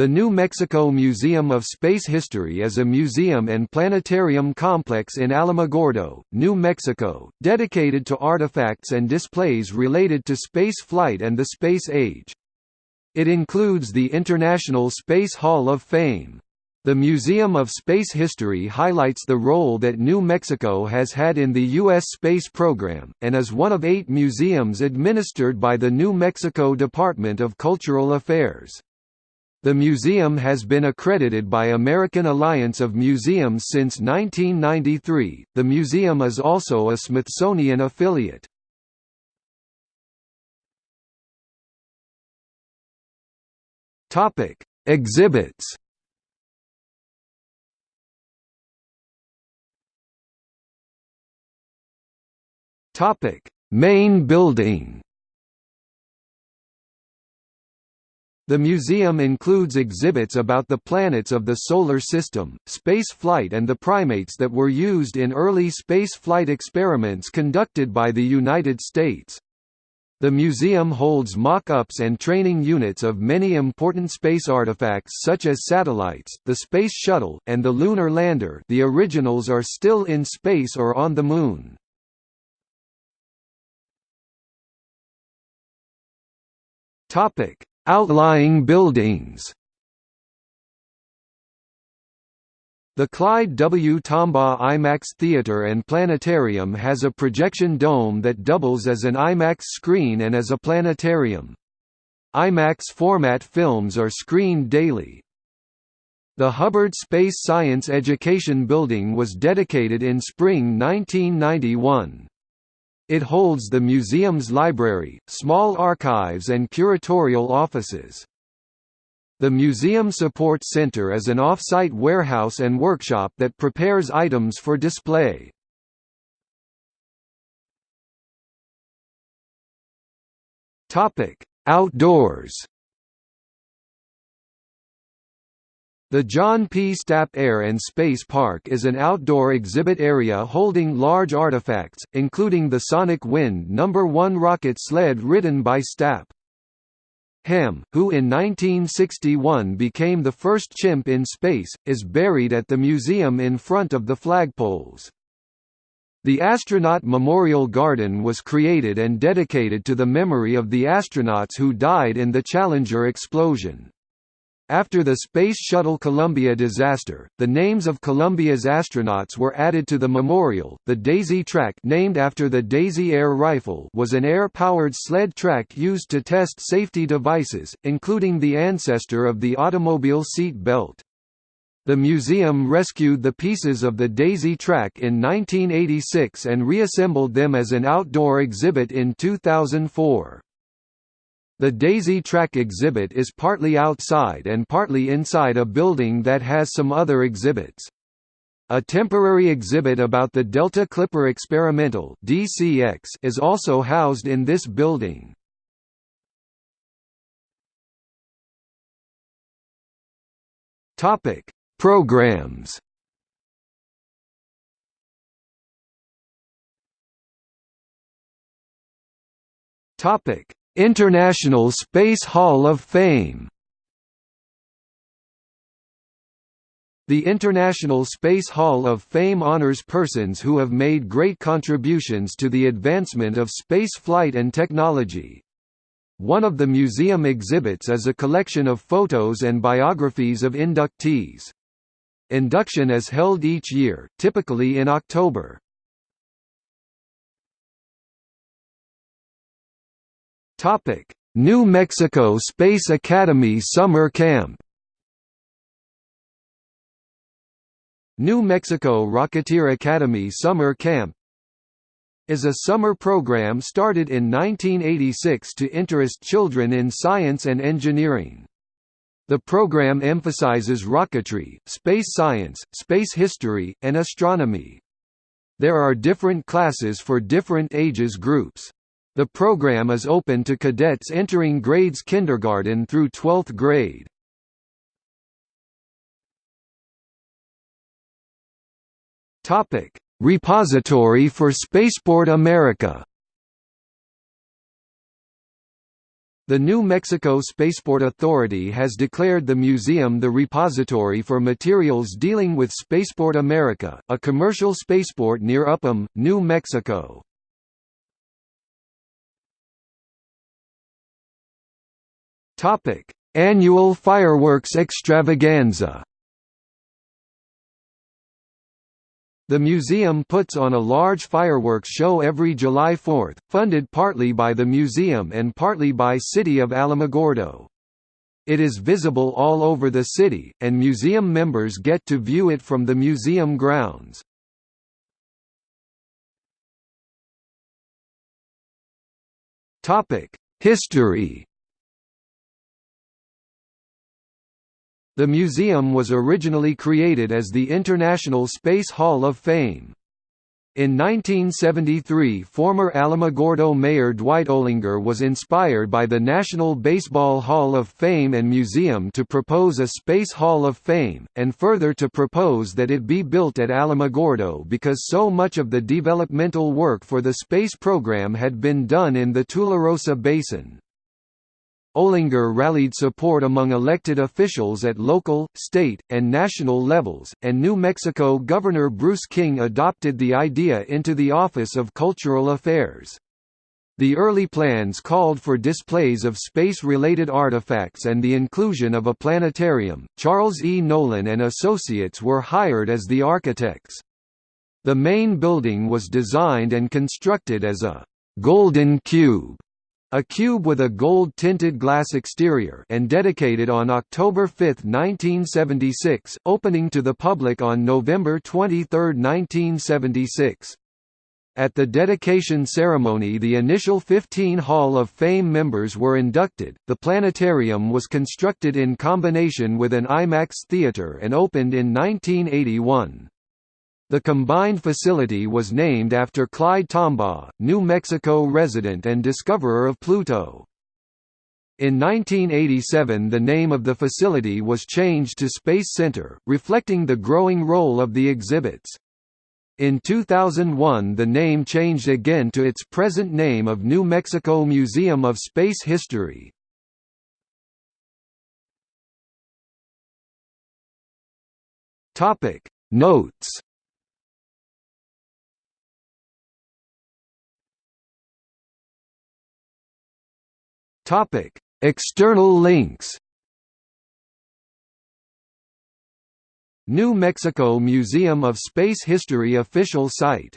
The New Mexico Museum of Space History is a museum and planetarium complex in Alamogordo, New Mexico, dedicated to artifacts and displays related to space flight and the space age. It includes the International Space Hall of Fame. The Museum of Space History highlights the role that New Mexico has had in the U.S. space program, and is one of eight museums administered by the New Mexico Department of Cultural Affairs. The museum has been accredited by American Alliance of Museums since 1993. The museum is also a Smithsonian affiliate. Topic: Exhibits. Topic: Main building. The museum includes exhibits about the planets of the Solar System, space flight and the primates that were used in early space flight experiments conducted by the United States. The museum holds mock-ups and training units of many important space artifacts such as satellites, the Space Shuttle, and the Lunar Lander the originals are still in space or on the Moon. Topic Outlying buildings The Clyde W. Tombaugh IMAX Theater and Planetarium has a projection dome that doubles as an IMAX screen and as a planetarium. IMAX format films are screened daily. The Hubbard Space Science Education Building was dedicated in spring 1991. It holds the museum's library, small archives and curatorial offices. The Museum Support Center is an off-site warehouse and workshop that prepares items for display. Outdoors The John P. Stapp Air and Space Park is an outdoor exhibit area holding large artifacts, including the Sonic Wind No. 1 rocket sled ridden by Stapp. Ham, who in 1961 became the first chimp in space, is buried at the museum in front of the flagpoles. The Astronaut Memorial Garden was created and dedicated to the memory of the astronauts who died in the Challenger explosion. After the Space Shuttle Columbia disaster, the names of Columbia's astronauts were added to the memorial. The Daisy Track, named after the Daisy Air Rifle, was an air-powered sled track used to test safety devices, including the ancestor of the automobile seat belt. The museum rescued the pieces of the Daisy Track in 1986 and reassembled them as an outdoor exhibit in 2004. The Daisy Track exhibit is partly outside and partly inside a building that has some other exhibits. A temporary exhibit about the Delta Clipper Experimental (DCX) is also housed in this building. Topic: Programs. Topic: International Space Hall of Fame The International Space Hall of Fame honors persons who have made great contributions to the advancement of space flight and technology. One of the museum exhibits is a collection of photos and biographies of inductees. Induction is held each year, typically in October. Topic: New Mexico Space Academy Summer Camp. New Mexico Rocketeer Academy Summer Camp is a summer program started in 1986 to interest children in science and engineering. The program emphasizes rocketry, space science, space history, and astronomy. There are different classes for different ages groups. The program is open to cadets entering grades kindergarten through 12th grade. Topic: Repository for Spaceport America. The New Mexico Spaceport Authority has declared the museum the repository for materials dealing with Spaceport America, a commercial spaceport near Upham, New Mexico. Annual fireworks extravaganza The museum puts on a large fireworks show every July 4, funded partly by the museum and partly by City of Alamogordo. It is visible all over the city, and museum members get to view it from the museum grounds. History The museum was originally created as the International Space Hall of Fame. In 1973 former Alamogordo Mayor Dwight Olinger was inspired by the National Baseball Hall of Fame and Museum to propose a Space Hall of Fame, and further to propose that it be built at Alamogordo because so much of the developmental work for the space program had been done in the Tularosa Basin. Olinger rallied support among elected officials at local, state, and national levels, and New Mexico Governor Bruce King adopted the idea into the Office of Cultural Affairs. The early plans called for displays of space-related artifacts and the inclusion of a planetarium. Charles E. Nolan and Associates were hired as the architects. The main building was designed and constructed as a «golden cube» A cube with a gold-tinted glass exterior and dedicated on October 5, 1976, opening to the public on November 23, 1976. At the dedication ceremony the initial 15 Hall of Fame members were inducted. The planetarium was constructed in combination with an IMAX theater and opened in 1981. The combined facility was named after Clyde Tombaugh, New Mexico resident and discoverer of Pluto. In 1987 the name of the facility was changed to Space Center, reflecting the growing role of the exhibits. In 2001 the name changed again to its present name of New Mexico Museum of Space History. Notes Topic: External links. New Mexico Museum of Space History official site